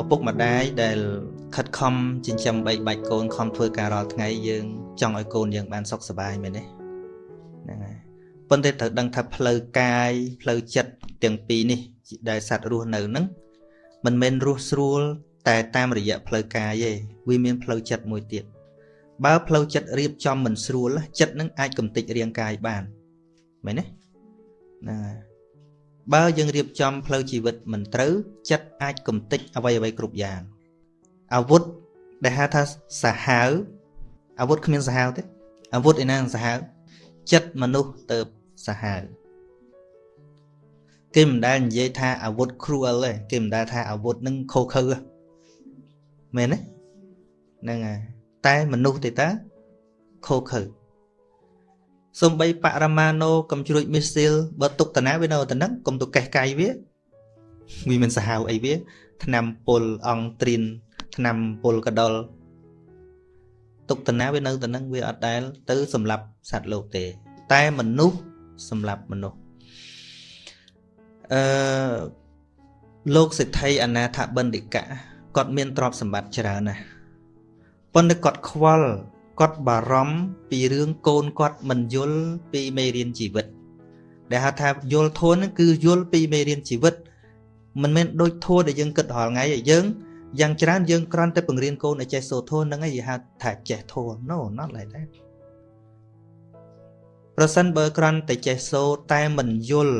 ឪពុកម្ដាយដែលខិតខំចិញ្ចឹមបីបាច់កូនខំធ្វើការរាល់ថ្ងៃយើងចង់ឲ្យកូនយើងបានសុខសប្បាយមែនទេហ្នឹងហើយប៉ុន្តែត្រូវដឹងថាផ្លូវកាយផ្លូវចិត្តទាំងពីរនេះដែលសត្វរស់នៅហ្នឹងមិនមែនរស់ស្រួល តែតាមរយៈផ្លូវកាយទេវាមានផ្លូវចិត្តមួយទៀតបើផ្លូវចិត្តរៀបចំមិនស្រួលចិត្តនឹងអាចកំទេចរាងកាយបានមែនទេហ្នឹងហើយ បើយើងរៀបចំផ្លូវជីវិតមិនត្រូវចិត្តអាចកំទេចអ្វីអ្វីគ្រប់យ៉ាងអាវុធដែលហៅថាសាហាវអាវុធគ្មានសាហាវទេអាវុធឯណាសាហាវចិត្តមនុស្សទៅសាហាវគេមិនដែលនិយាយថាអាវុធ cruel ទេគេមិនដែលថាអាវុធនឹងខូខើមែនទេហ្នឹងហើយតែមនុស្សទេតាខូខើ សំបីបរមាណូកំជ្រួចមីស៊ីលបើទុកតាណាវានៅតែហ្នឹងកុំទៅកេះកាយវាវាមិនសាហាវអីវាឆ្នាំពុលអងត្រៀនឆ្នាំពុលកដុលទុកតាណាវានៅតែហ្នឹងវាអត់ដែលទៅសម្លាប់សត្វលោកទេ តែមនុស្សសម្លាប់មនុស្សអឺលោកសិទ្ធិអនាថបណ្ឌិកៈគាត់មានទ្រព្យសម្បត្តិច្រើនណាស់ប៉ុន្តែគាត់ខ្វល់ គាត់បារម្ភពីរឿងកូនគាត់មិនយល់ពីមេរៀនជីវិត ដែលហៅថាយល់ធួនហ្នឹងគឺយល់ពីមេរៀនជីវិតមិនមែនដូចធួដែលយើងគិតរាល់ថ្ងៃឲ្យយើងយ៉ាងច្រើនយើងគ្រាន់តែបង្រៀនកូនឲ្យចេះសូត្រធួនហ្នឹងឯងហៅថាចេះធួន No not like that ប្រសិនបើគ្រាន់តែចេះសូត្រតែមិនយល់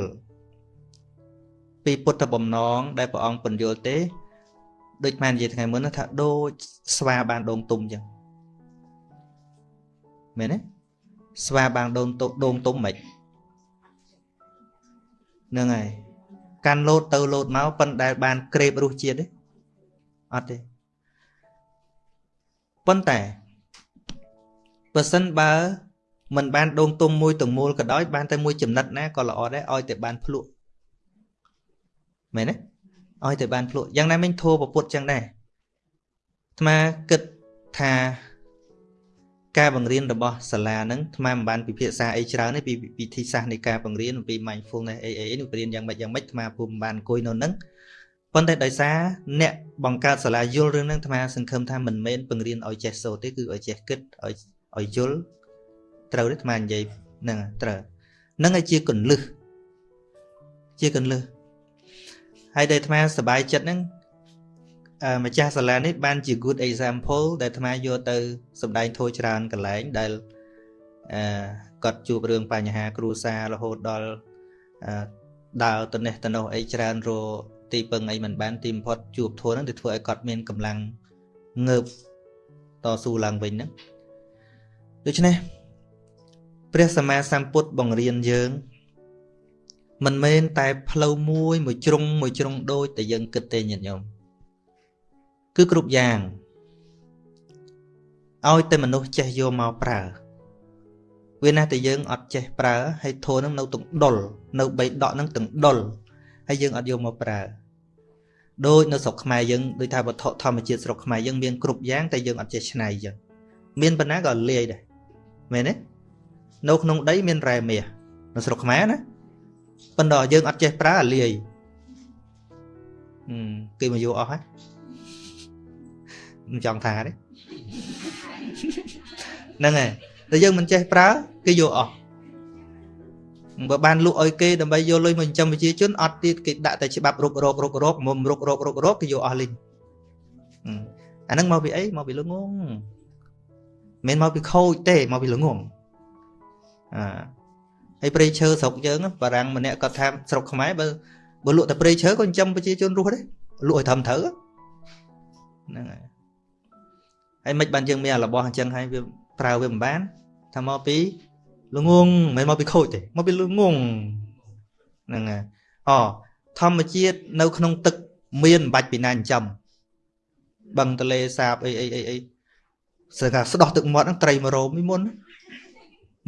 ពីពុទ្ធបំណងដែលព្រះអង្គបញ្យល់ទេ ដូចបាននិយាយថ្ងៃមុនថាដូចស្វាបានដងទុំអញ្ចឹង មែនទេស្វាបានដងទុំដងទុំមិនហ្នឹងហើយកាន់លោតទៅលោតមកប៉ុន្តែបានក្រេបរសជាតិទេអត់ទេប៉ុន្តែបើសិនបើមិនបានដងទុំមួយទាំងមូលក៏ដោយបានតែមួយចំណិតណាក៏ល្អដែរឲ្យតែបានភ្លក់មែនទេឲ្យតែបានភ្លក់យ៉ាងណាមិញធัวពពុតចឹងដែរអាត្មាគិតថា ការបង្រៀនរបស់សាលាហ្នឹងអាត្មាមិនបានពិភាក្សាអីច្រើនទេពីវិធីសាស្ត្រនៃការបង្រៀនអំពី mindfulness អីអីនេះបង្រៀនយ៉ាងម៉េចយ៉ាងម៉េចអាត្មាពុំបានអង្គុយនៅហ្នឹងប៉ុន្តែដោយសារអ្នកបង្កើតសាលាយល់រឿងហ្នឹងអាត្មាសង្ឃឹមថាមិនមែនបង្រៀនឲ្យចេះសូត្រទេគឺឲ្យចេះគិតឲ្យឲ្យយល់ត្រូវទេអាត្មានិយាយហ្នឹងត្រូវហ្នឹងឲ្យជាកੁੰលឹះជាកੁੰលឹះហើយដែលអាត្មាសប្បាយចិត្តហ្នឹង ម្ចាស់សាលានេះបានជា good example ដែលអាត្មាយកទៅសម្ដែងធោះច្រើនកន្លែងដែលអឺគាត់ជួបរឿងបញ្ហា គ្រួសាររហូតដល់ដើរទៅនេះទៅនោះអីច្រើនរទីពឹងអីមិនបានទីបំផុតជួបធัวហ្នឹងទៅធ្វើឲ្យគាត់មានកម្លាំងងើបតស៊ូឡើងវិញហ្នឹងដូច្នេះព្រះសម្មាសម្ពុទ្ធបង្រៀនយើង មិនមែនតែផ្លូវមួយមួយជ្រុងមួយជ្រុងដូចតែយើងគិតទេញាតិញោម គឺគ្រប់យ៉ាងឲ្យតែមនុស្សចេះយកមកប្រើវាណាតែយើងអត់ចេះប្រើហើយធូរនឹងនៅទាំងដុលនៅបីដកនឹងទាំងដុលហើយយើងអត់យកមកប្រើដូចនៅស្រុកខ្មែរយើងដូចថាវត្ថុធម្មជាតិស្រុកខ្មែរយើងមានគ្រប់យ៉ាងតែយើងអត់ចេះច្នៃចឹងមានប៉ុណ្ណាក៏លាយដែរមែនទេនៅក្នុងដីមានរ៉ែមាសនៅស្រុកខ្មែរណាប៉ុន្តែយើងអត់ចេះប្រើអាលាយគេមកយកអស់ហើយ មិនចង់ថាទេហ្នឹងហើយតែយើងមិនចេះប្រើគេយកអស់បើបានលក់ឲ្យគេដើម្បីយកលុយមកចិញ្ចឹមប្រជាជនអត់ទៀតគេដាក់តែច្បាប់រុករោគរុករោគមុំរុករោគរុករោគគេយកអស់លីងអាហ្នឹងមកពីអីមកពីលងងមិនមកពីខូចទេមកពីលងងអាហើយព្រៃឈើស្រុកយើងបារាំងម្នាក់គាត់ថាស្រុកខ្មែរបើបើលក់តែព្រៃឈើក៏ចិញ្ចឹមប្រជាជនរស់ដែរលក់ឲ្យត្រឹមត្រូវហ្នឹងហើយ ហើយមិនបានយើងមានអារបស់អញ្ចឹងហើយវាប្រើវាមិនបានថាមកពីល្ងងមិនមកពីខូចទេមកពីល្ងងហ្នឹងហើយអធម្មជាតិនៅក្នុងទឹកមានមិនបាច់ពីណាចិញ្ចឹមបឹងទលេសាបអីអីអីអីស្អាស្ដោះទឹកមាត់ហ្នឹងត្រីមករោមមុន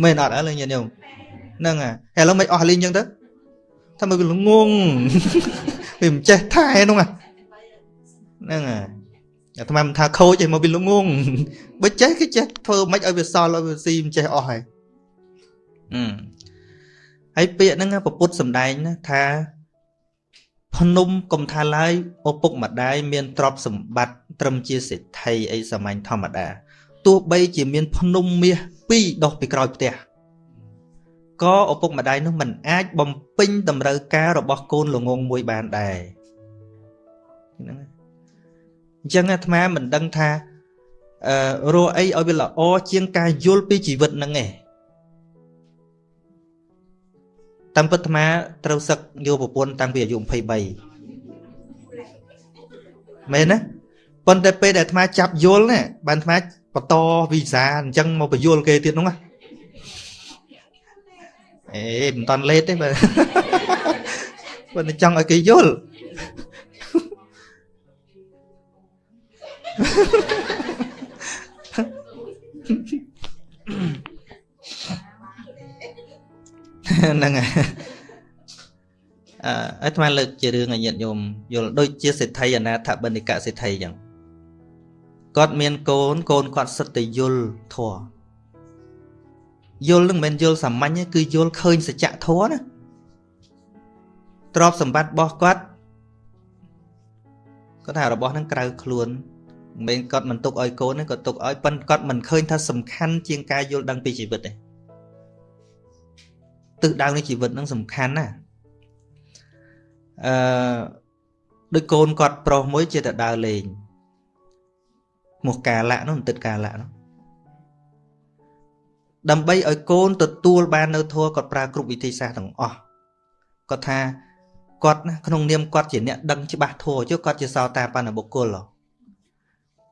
មែនអត់អើញាតិញោមហ្នឹងហើយឥឡូវមិនអស់លីងអញ្ចឹងទៅថាមកវាល្ងងវាមិនចេះថែនោះហ្នឹងហើយ អាត្មាមិនថាខូចទេមកវាល្ងងបើចេះគឺចេះធ្វើមិនឲ្យវាសល់ឲ្យវាស៊ីមិនចេះអស់ហើយអឺហើយពាក្យហ្នឹងពពុទ្ធសំដែងណាថាភភ្នំកុំថាឡើយឪពុកម្ដាយមានទ្រព្យសម្បត្តិត្រឹមជាសេដ្ឋីអីសាមញ្ញធម្មតាទោះបីជាមានភ្នំមាស2ដុះពីក្រោយផ្ទះក៏ឪពុកម្ដាយនោះមិនអាចបំពេញតម្រូវការរបស់កូនល្ងងមួយបានដែរហ្នឹង អញ្ចឹងអាត្មាមិនដឹងថាអឺរកអីឲ្យវាល្អជាងការយល់ពីជីវិតហ្នឹងឯងតាមពិតអាត្មាត្រូវសឹកយកប្រពន្ធតាំងពីអាយុ23មែនណាប៉ុន្តែពេលដែលអាត្មាចាប់យល់ណាបានអាត្មាបន្តវីសាអញ្ចឹងមកបញ្យល់គេទៀតហ្នឹងណាអេមិនតាន់លេតទេបើបើចង់ឲ្យគេយល់ ហ្នឹងហើយអឺអាត្មាលើកជារឿងឲ្យញាតិញោមយល់ដូចជាសេដ្ឋីអនាថបនិកសេដ្ឋីអញ្ចឹងគាត់មានកូនកូនគាត់សិតតែយល់ធម៌យល់នឹងមិនមែនយល់សាមញ្ញទេគឺយល់ឃើញសច្ចធម៌ណាទ្រព្យសម្បត្តិរបស់គាត់គាត់ថារបស់ហ្នឹងក្រៅខ្លួន មិនមែនគាត់មិនទុកឲ្យកូនទេគាត់ទុកឲ្យប៉ុន្តែគាត់មិនឃើញថាសំខាន់ជាងការយល់ដឹងពីជីវិតទេទិសដៅនៃជីវិតហ្នឹងសំខាន់ណាអឺដូចកូនគាត់ប្រុសមួយជាតែដើរលេងមកកាលៈនោះបន្តិចកាលៈនោះដើម្បីឲ្យកូនទទួលបាននៅធัวគាត់ប្រើគ្រប់វិធីសាស្ត្រទាំងអស់គាត់ថាគាត់ណាក្នុងនាមគាត់ជាអ្នកដឹងច្បាស់ធัวចុះគាត់ជាសោតាបណ្ឌបុគ្គល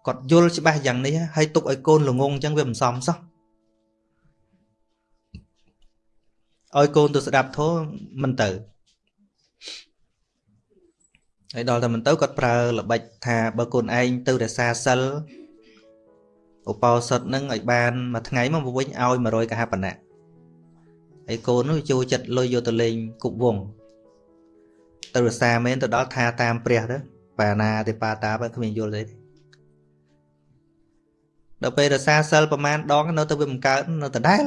គាត់យល់ច្បាស់យ៉ាងនេះហើយទុកឲ្យកូនល្ងងអញ្ចឹងវាមិនសមសោះឲ្យកូនទៅស្ដាប់ធម៌មិនទៅហើយដល់តែមិនទៅគាត់ប្រើល្បិចថាបើកូនឯងទៅរក្សាសិលឧបោសថនឹងឲ្យបានមួយថ្ងៃមកវិញឲ្យ100កហបណៈហើយកូននោះចូលចិត្តលុយយកទៅលេងគប់វងទៅរសាមែនទៅដល់ថាតាមព្រះទៅបាណាទេបាតាបើគ្មានយល់ទេ ដល់ពេលរសាសិលប្រមាណដងនៅទៅវាមិនកើតនៅដដែល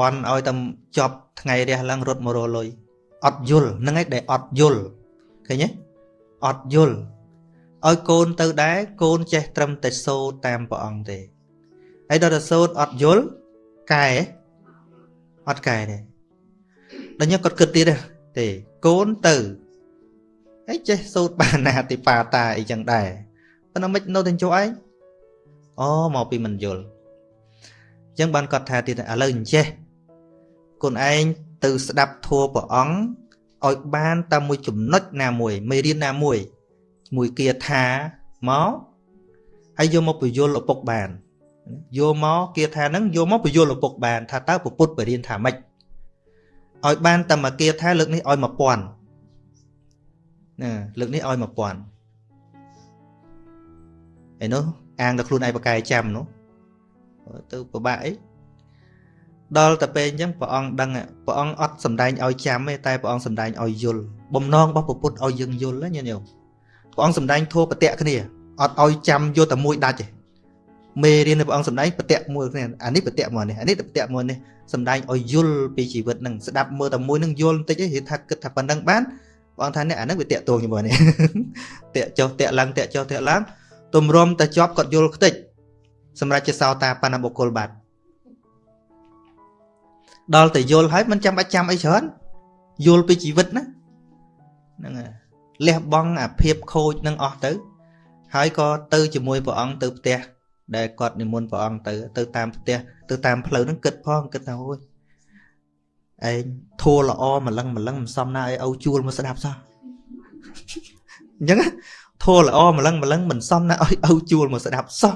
បន់ឲ្យតែចប់ថ្ងៃរះឡើងរត់មករលុយអត់យល់ហ្នឹងឯងដែលអត់យល់ឃើញទេអត់យល់ឲ្យកូនទៅដែរកូនចេះត្រឹមតែសូត្រតាមព្រះអង្គទេហើយដល់តែសូត្រអត់យល់កែអត់កែទេដល់ញ៉ាំគាត់គិតទៀតទេកូនទៅហើយចេះសូត្របាណាតិបាតាអីចឹងដែរប៉ុន្តែមិននៅតែជួឯង អូមកពីមិនយល់អញ្ចឹងបានគាត់ថាទៀតឥឡូវអញ្ចេះគុណឯងទៅស្ដាប់ធัวព្រះអង្គឲ្យបានតាមមួយចំណុចណាមួយមេរៀនណាមួយមួយគាថាមកហើយយកមកបញ្យលឪពុកបានយកមកគាថាហ្នឹងយកមកបញ្យលឪពុកបាន ថាតើពុទ្ធបរៀនថាម៉េចឲ្យបានតែមកគាថាលើកនេះឲ្យ1000ណាលើកនេះឲ្យ1000ឯនោះ អាងតែខ្លួនឯងបកកាយចាំនោះទៅពិបាកអីដល់តែពេលអញ្ចឹងព្រះអង្គដឹងព្រះអង្គអត់សំដែងឲ្យចាំទេតែព្រះអង្គសំដែងឲ្យយល់បំណងរបស់ពុទ្ធឲ្យយើងយល់ណាញាតិញោមព្រះអង្គសំដែងធัวប្រតិគ្នាអត់ឲ្យចាំយកតែមួយដាច់ទេមេរៀននៃព្រះអង្គសំដែងប្រតិមួយគ្នាអានេះប្រតិមួយនេះអានេះប្រតិមួយនេះសំដែងឲ្យយល់ពីជីវិតនឹងស្ដាប់មើលតែមួយនឹងយល់បន្តិចទេថាគិតថាប៉ុណ្ណឹងបានព្រះអង្គថានេះអានឹងវាតាក់ទងជាមួយនេះតាក់ចុះតាក់ឡើងតាក់ចុះតាក់ឡើង ទម្រាំតែជាប់គាត់យល់ខ្ទេចសម្រាប់ជាសោតាបណ្ណបុគ្គលបាត់ដល់តែយល់ហើយមិនចាំបាច់ចាំអីច្រើនយល់ពីជីវិតណាហ្នឹងហើយលះបង់អាភាពខូចនឹងអស់ទៅ ហើយក៏ទៅជាមួយព្រះអង្គទៅផ្ទះដែលគាត់និមន្តព្រះអង្គទៅ ទៅតាមផ្ទះទៅតាមផ្លូវហ្នឹងគិតផងគិតថាអូយឯងធัวល្អម្លឹងម្លឹងមិនសមណាឲ្យឪជួលមកស្ដាប់សោះអញ្ចឹង ធัวល្អម្លឹងម្លឹងមិនសមណាឲ្យឪជួលមកស្ដាប់សោះ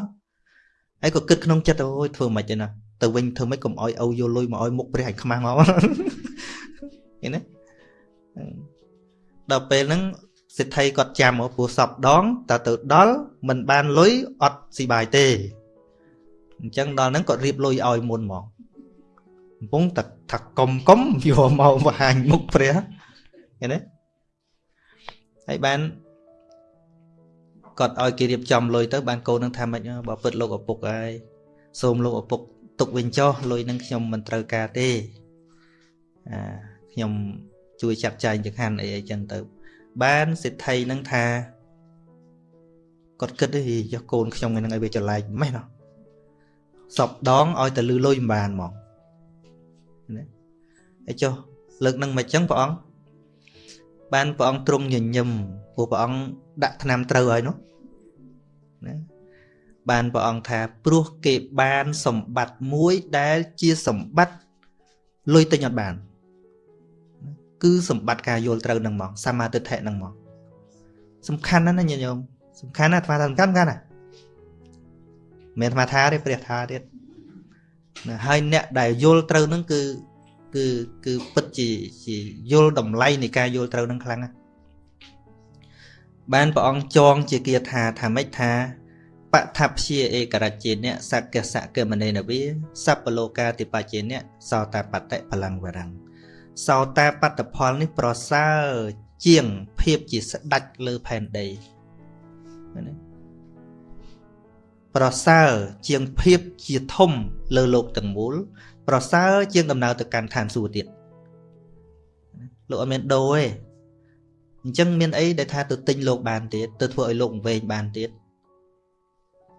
ហើយក៏គិតក្នុងចិត្តអូយធ្វើមិនទេណាទៅវិញធ្វើមិនកុំឲ្យឪយកលុយមកឲ្យមុខព្រះឲ្យខ្មាស់មកឃើញទេដល់ពេលហ្នឹងសិទ្ធិគាត់ចាំមកព្រោះសពដងតើទៅដល់មិនបានលុយអត់ស៊ីបាយទេអញ្ចឹងដល់ហ្នឹងគាត់រៀបលុយឲ្យមុនហ្មងកំពុងតែថាកុំកុំយកមកបង្ហាញមុខព្រះឃើញទេហើយបាន គាត់ឲ្យគេរៀបចំលុយទៅបានកូននឹងថាម៉េចបើពិតលោកឪពុកហើយសូមលោកឪពុកទុកវិញចុះលុយនឹងខ្ញុំមិនត្រូវការទេអាខ្ញុំជួយចាត់ចែងចង្ហាន់អីអីចឹងទៅ បានសិទ្ធិនឹងថាគាត់គិតទៅយកកូនខ្ញុំហ្នឹងឲ្យវាចលែកម៉េះណោះសពដងឲ្យតែលឺលុយមិនបានហ្មងណាហើយចុះលើកនឹងមកចឹងព្រះអង្គបានព្រះអង្គទ្រង់ញញឹមព្រោះព្រះអង្គ ដាក់ថ្នាំត្រូវហើយនោះណាបានព្រះអង្គថាព្រោះគេបានសម្បត្តិមួយដែលជាសម្បត្តិលុយទិញអត់បាន គឺសម្បត្តិការយល់ត្រូវនឹងមកសមាទិដ្ឋិនឹងមកសំខាន់ណាស់ណាញាតិញោមសំខាន់ណាស់អាត្មាថាសំខាន់កាន់ណាមិនអាត្មាថាទេព្រះថាទៀតណាហើយអ្នកដែលយល់ត្រូវនឹងគឺគឺគឺពិតជាជាយល់តម្លៃនៃការយល់ត្រូវនឹងខ្លាំងណាស់ បានព្រះអង្គចងជាគាថាថាម៉េចថាបឋព្យាឯករជាអ្នកសក្កសកមនេនវាសัพពលោកាតិបជាអ្នកសោតាបតិបលាំងវរੰសោតាបត្តផលនេះប្រសើរជាងភាពជាស្ដេចលើផែនដីណាប្រសើរជាងភាពជាធំលើលោកទាំងមូល ប្រសើរជាងដំណើរទៅកាន់ឋានសួគ៌ទៀតលោកអត់មានដូរទេ អញ្ចឹងមានអីដែលថាទៅទិញលោកបានទៀតទៅធ្វើឲ្យលោកវែងបានទៀត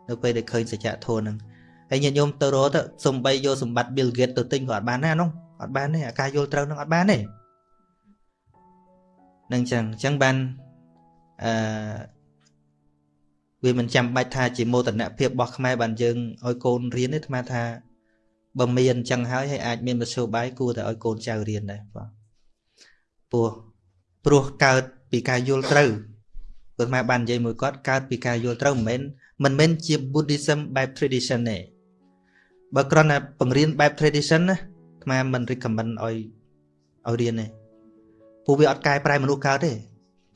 នៅពេលដែលឃើញសច្ចធម៌ហ្នឹងហើយញាតិញោមទៅរកទៅសំបីយកសម្បត្តិ Bill Gates ទៅទិញក៏អត់បានដែរនោះអត់បានទេអាការយល់ត្រូវនឹងអត់បានទេនឹងចឹងអញ្ចឹងបានអឺវាមិនចាំបាច់ថាជាមោទនភាពរបស់ខ្មែរបានយើងឲ្យកូនរៀនទេអាត្មាថាបើមានអញ្ចឹងហើយហើយអាចមានមធ្យោបាយគួរតែឲ្យកូនចៅរៀនដែរបាទព្រោះព្រោះកើត ពីការយល់ត្រូវព្រោះអាបាននិយាយមួយគាត់កើតពីការយល់ត្រូវមិនមែនមិនមែនជា Buddhism បែប tradition ទេបើគ្រាន់តែបង្រៀនបែប tradition ណាអាមិន recommend ឲ្យឲ្យរៀនទេព្រោះវាអត់កែប្រែមនុស្សកើតទេ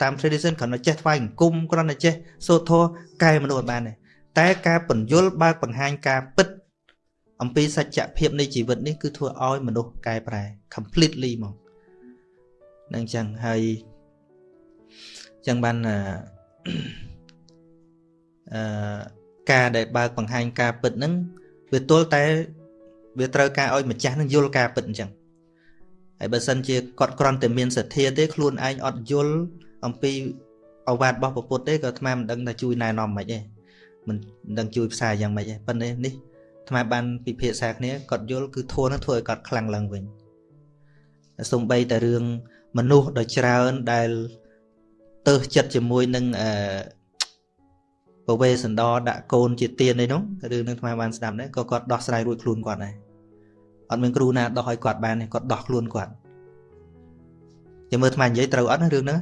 តាម tradition គ្រាន់តែចេះថ្វាយអង្គមគ្រាន់តែចេះសូត្រធម៌កែមនុស្សអត់បានទេតែការបញ្យលបើកបង្ហាញការពិតអំពីសច្ចភាពនៃជីវិតនេះគឺធ្វើឲ្យមនុស្សកែប្រែ completely មកនឹងចឹងហើយ ចឹងបានអឺការដែលបើកបង្ហាញការពិតហ្នឹងវាទល់តែវាត្រូវការឲ្យម្ចាស់នឹងយល់ការពិតអញ្ចឹងហើយបើសិនជាគាត់គ្រាន់តែមានសទ្ធាទេខ្លួនឯងអត់យល់អំពីអវាទរបស់ពុទ្ធទេក៏អាត្មាមិនដឹងថាជួយណែនាំមិនទេមិនដឹងជួយផ្សាយយ៉ាងម៉េចទេប៉ុន្តែនេះអាត្មាបានពិភាក្សាគ្នាគាត់យល់គឺធัวនឹងធ្វើឲ្យគាត់ខ្លាំងឡើងវិញសំបីតែរឿងមនុស្សដ៏ច្រើនដែល ទៅចិត្តជាមួយនឹងអឺពវេសន្តរដាក់កូនជាទៀនអីនោះរឿងនឹងថ្មបានស្ដាប់ដែរក៏គាត់ដោះស្រាយរួចខ្លួនគាត់ដែរអត់មានគ្រូណាដោះឲ្យគាត់បានទេគាត់ដោះខ្លួនគាត់ចាំមើលថ្មនិយាយត្រូវអត់ណារឿងហ្នឹង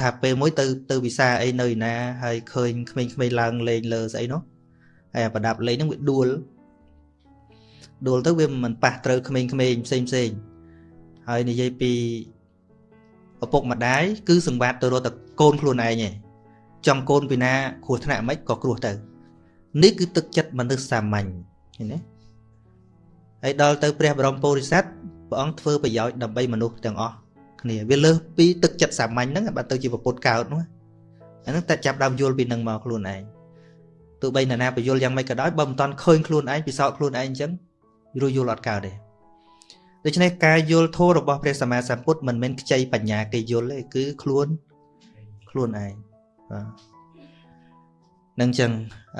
ថាពេលមួយទៅទៅវិសាអីនៅឯណាហើយឃើញក្មេងៗឡើងលេងលើស្អីនោះហើយប្រដាប់លេងហ្នឹងវាដួលដួលទៅវាមិនប៉ះត្រូវក្មេងៗផ្សេងផ្សេងហើយនិយាយពី ឪពុកម្ដាយគឺសង្វាតទៅរកតែកូនខ្លួនឯងឯងចង់កូនពីណាគ្រោះថ្នាក់មិនក៏គ្រោះទៅនេះគឺទឹកចិត្តមនុស្សសាមញ្ញឃើញទេហើយដល់ទៅព្រះបរមពុរិស័ទព្រះអង្គធ្វើប្រយោជន៍ដើម្បីមនុស្សទាំងអស់គ្នាវាលើសពីទឹកចិត្តសាមញ្ញហ្នឹងបើទៅជាពុទ្ធកើតនោះអាហ្នឹងតែចាប់ដើមយល់ពីនឹងមកខ្លួនឯងទោះបីណាណាបញ្យល់យ៉ាងម៉េចក៏ដោយបើមិនតាន់ឃើញខ្លួនឯងពិសោធន៍ខ្លួនឯងអញ្ចឹងរួចយល់អត់កើតទេ ដូច្នេះការយល់ធម៌របស់ព្រះសម្មាសម្ពុទ្ធមិនមែនខ្ចីបញ្ញាគេយល់ទេគឺខ្លួនខ្លួនឯងបាទនឹងចឹង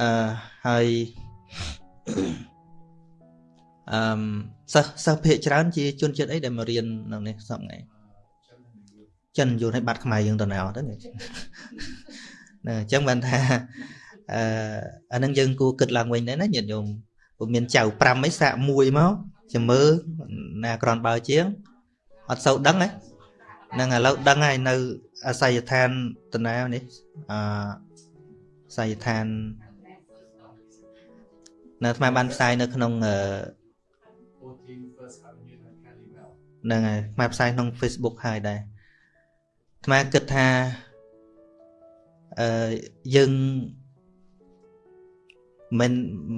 អឺហើយអឺសិស្សសិស្សភាគច្រើនជាជនជាតិអីដែលមករៀននៅនេះសប្តាហ៍ថ្ងៃចិនយល់ឲ្យបាត់ខ្មែរយើងទៅណៅទៅណាអញ្ចឹងបានថាអឺអានឹងយើងគួរគិតឡើងវិញដែរណាញាតិញោមពុំមានចៅ5អីសាកមួយមក ចាំមើលណាក្រនបើជាងអត់សូវដឹងហ៎ហ្នឹងឥឡូវដឹងហើយនៅអាស័យដ្ឋានតណានេះអអាស័យដ្ឋាននៅអាត្មាបានផ្សាយនៅក្នុងហ្នឹងហើយអាត្មាផ្សាយក្នុង Facebook ហើយដែរអាត្មាគិតថាអឺយើង មិន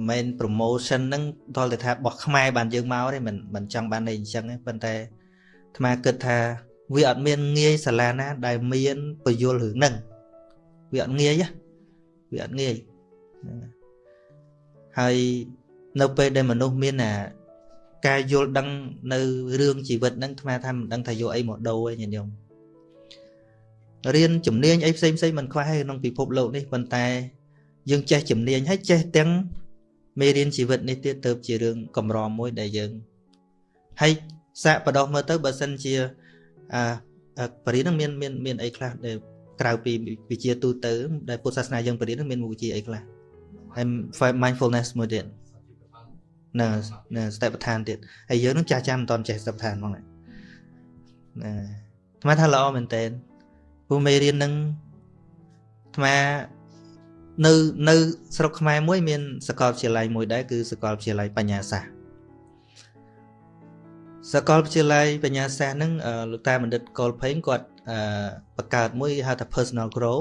មិន promotion ហ្នឹងដល់តែថាបោះខ្មែរបានយើងមកទេមិនមិនចង់បានអីអញ្ចឹងទេប៉ុន្តែអាត្មាគិតថាវាអត់មានងាយសាលាណា ដែលមានពយល់រឿងហ្នឹងវាអត់ងាយវាអត់ងាយហើយនៅពេលដែលមនុស្សមានអាការយល់ដឹងនៅរឿងជីវិតហ្នឹងថ្មថាមិនដឹងថាយកអីមកដូរឯងញាតិញោមរៀនជំនាញអីផ្សេងផ្សេងមិនខ្វះទេក្នុងពិភពលោកនេះប៉ុន្តែ យើងចេះជំនាញហើយចេះទាំងមេរៀនជីវិតនេះទៀតទៅជារឿងកម្រមួយដែលយើងហើយសាកបដោះមើលទៅបើសិនជាអាបរិញ្ញានឹងមានមានមានអីខ្លះដែលក្រៅពីវិជាទូទៅដែលពុទ្ធសាសនាយើងបរិញ្ញានឹងមានមុខវិជ្ជាអីខ្លះហើយ mindfulness មួយទៀតនៅនៅស្តេបឋានទៀតហើយយើងនឹងចាស់ចាំមិនតន់ចេះស្តេបឋានហ្មងណាអាត្មាថាល្អមែនតើពូមេរៀននឹងអាត្មា នៅនៅស្រុកខ្មែរមួយមានសាកលវិទ្យាល័យមួយដែរគឺសាកលវិទ្យាល័យបញ្ញាសាស្ត្រសាកលវិទ្យាល័យបញ្ញាសាស្ត្រហ្នឹងលោកតាបណ្ឌិតកុលភេងគាត់បង្កើតមួយហៅថា personal grow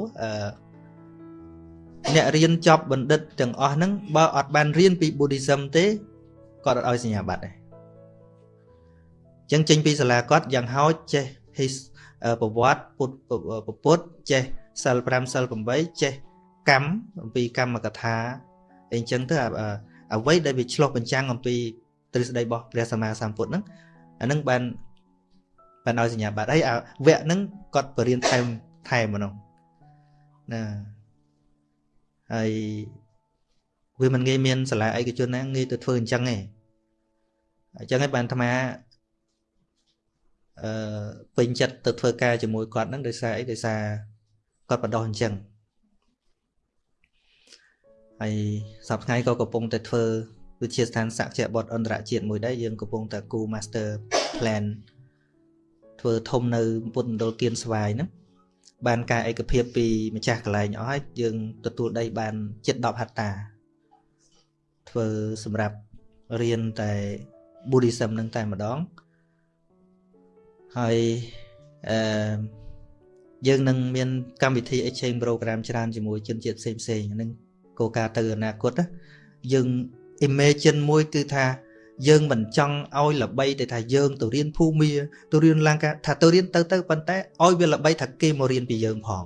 អ្នករៀនចប់បណ្ឌិតទាំងអស់ហ្នឹងបើអត់បានរៀនពី Buddhism ទេគាត់អត់ឲ្យសញ្ញាបត្រទេចឹងចេញពីសាលាគាត់យ៉ាងហោចចេះ his ប្រវត្តិពុទ្ធពុទ្ធចេះសិល5សិល8ចេះ កម្មអំពីកម្មកថាអីចឹងទៅអ្វីដែលវាឆ្លោះបញ្ចាំងអំពីទ្រឹស្ដីរបស់ព្រះសម្មាសម្ពុទ្ធហ្នឹងអានឹងបានបានឲ្យសញ្ញាបត្រហើយអាវគ្គហ្នឹងគាត់បរៀនថែមថែមម្ដងណាហើយវាមិនងាយមានសាលាឯកជនណាងាយទៅធ្វើអញ្ចឹងទេអញ្ចឹងហើយបានអាត្មាអឺពេញចិត្តទៅធ្វើការជាមួយគាត់ហ្នឹងដោយសារអីដោយសារគាត់បដោះអញ្ចឹង ហើយសប្តាហ៍ថ្ងៃក៏កំពុងតែធ្វើវិទ្យាស្ថានសក្យបុត្រអន្តរជាតិមួយដែរយើងកំពុងតែគូ Master Plan ធ្វើធំនៅពុទ្ធមណ្ឌលគៀនស្វាយហ្នឹងបានការឯកភាពពីម្ចាស់កន្លែងអស់ហើយយើងទទួលដីបានជិត10ហត្តា ធ្វើសម្រាប់រៀនតែ Buddhism នឹងតែម្ដងហើយអឺយើងនឹងមានកម្មវិធី exchange program ច្រើនជាមួយជនជាតិផ្សេងផ្សេងហ្នឹង គោលការណ៍ទៅអនាគតយើង imagine មួយគឺថាយើងមិនចង់ឲ្យល្បីតែថាយើងទៅរៀនភូមិទៅរៀនឡើងការថាទៅរៀនទៅទៅប៉ុន្តែឲ្យវាល្បីថាគេមករៀនពីយើងផង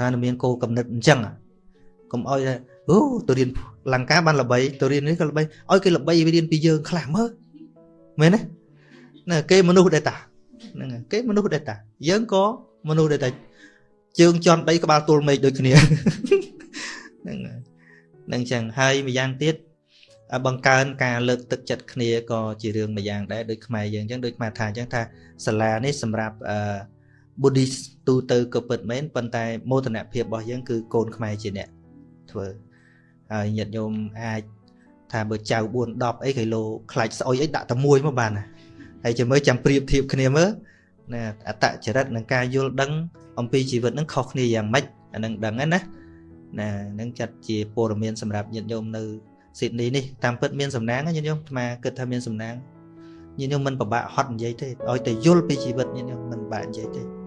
ថានឹងមានគោលកំណត់អញ្ចឹងកុំឲ្យថាអូទៅរៀនលង្ការបានល្បីទៅរៀននេះក៏ល្បីឲ្យគេល្បីរៀនពីយើងខ្លះមើលមែនទេណាគេមនុស្សដែរតាហ្នឹងគេមនុស្សដែរតាយើងក៏មនុស្សដែរតាជើងជន់ដីក្បាលទល់មេឃដូចគ្នា ហ្នឹងហ្នឹងចឹងហើយម្យ៉ាងទៀតបង្កើនការលើកទឹកចិត្តគ្នាក៏ជារឿងមួយយ៉ាងដែរដូចខ្មែរយើងអញ្ចឹងដូចខ្មែរថាអញ្ចឹងថាសាលានេះសម្រាប់អឺ Buddhist ទូទៅក៏ពិតមែនប៉ុន្តែមោទនភាពរបស់យើងគឺកូនខ្មែរជាអ្នកធ្វើហើយញាតិញោមអាចថាបើចៅ4 10អីគីឡូខ្លាច់ស្អុយអីដាក់តែមួយមកបានហើយចាំមើលចាំប្រៀបធៀបគ្នាមើលណាអតចរិតនិងការយល់ដឹងអំពីជីវិតនឹងខុសគ្នាយ៉ាងម៉េចអានឹងដឹងណា ណានឹងចាត់ជាព័ត៌មានសម្រាប់ញាតិញោមនៅស៊ីដនីនេះតាមពិតមានសំណាងញាតិញោមអាត្មាគិតថាមានសំណាងញាតិញោមមិនពិបាកហត់និយាយទេឲ្យតែយល់ពីជីវិតញាតិញោមមិនបាក់និយាយទេ